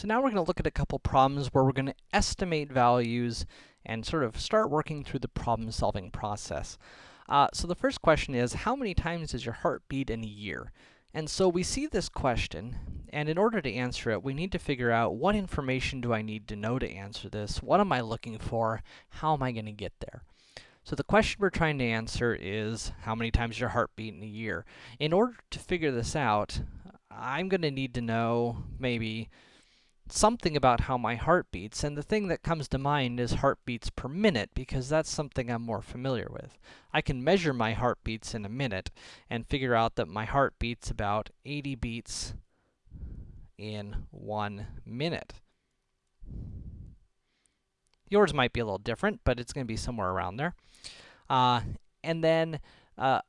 So now we're going to look at a couple problems where we're going to estimate values and sort of start working through the problem-solving process. Uh, so the first question is, how many times does your heart beat in a year? And so we see this question, and in order to answer it, we need to figure out what information do I need to know to answer this? What am I looking for? How am I going to get there? So the question we're trying to answer is, how many times your heart beat in a year? In order to figure this out, I'm going to need to know maybe something about how my heart beats, and the thing that comes to mind is heartbeats per minute, because that's something I'm more familiar with. I can measure my heartbeats in a minute, and figure out that my heart beats about 80 beats in one minute. Yours might be a little different, but it's going to be somewhere around there. Uh, and then, uh,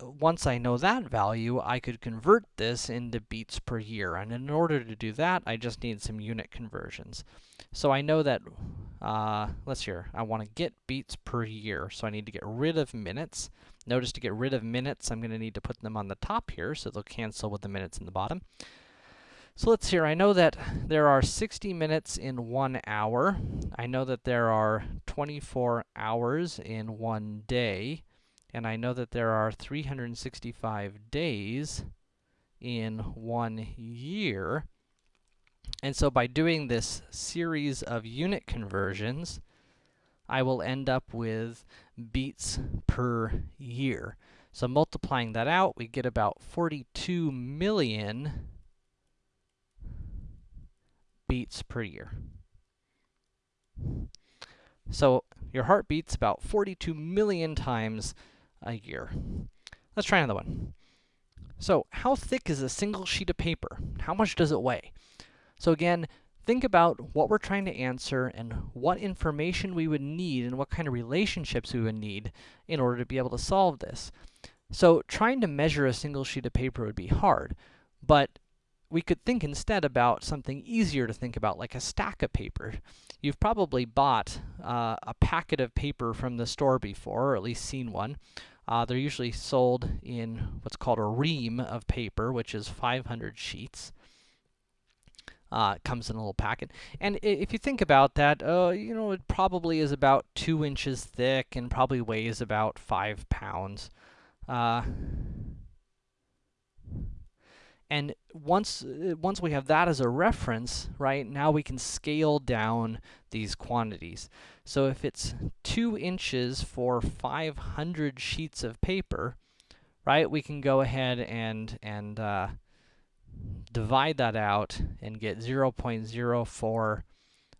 once I know that value, I could convert this into beats per year. And in order to do that, I just need some unit conversions. So I know that, uh, let's hear, I want to get beats per year. So I need to get rid of minutes. Notice to get rid of minutes, I'm going to need to put them on the top here, so they'll cancel with the minutes in the bottom. So let's hear, I know that there are 60 minutes in one hour. I know that there are 24 hours in one day and I know that there are 365 days in one year. And so by doing this series of unit conversions, I will end up with beats per year. So multiplying that out, we get about 42 million beats per year. So your heart beats about 42 million times a year. Let's try another one. So, how thick is a single sheet of paper? How much does it weigh? So again, think about what we're trying to answer and what information we would need and what kind of relationships we would need in order to be able to solve this. So trying to measure a single sheet of paper would be hard, but we could think instead about something easier to think about, like a stack of paper. You've probably bought uh, a packet of paper from the store before, or at least seen one. Uh, they're usually sold in what's called a ream of paper, which is 500 sheets. Uh, it comes in a little packet. And if you think about that, uh, you know, it probably is about 2 inches thick and probably weighs about 5 pounds. Uh, and once, uh, once we have that as a reference, right, now we can scale down these quantities. So if it's 2 inches for 500 sheets of paper, right, we can go ahead and, and uh, divide that out and get 0.04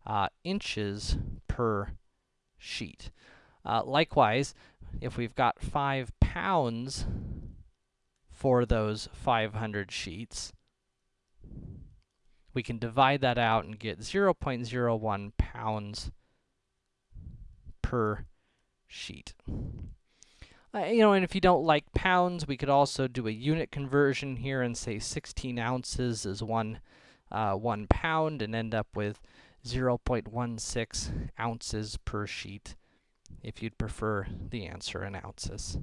uh, inches per sheet. Uh, likewise, if we've got 5 pounds for those 500 sheets. We can divide that out and get 0.01 pounds per sheet. Uh, you know, and if you don't like pounds, we could also do a unit conversion here and say 16 ounces is one, uh, one pound and end up with 0.16 ounces per sheet if you'd prefer the answer in ounces.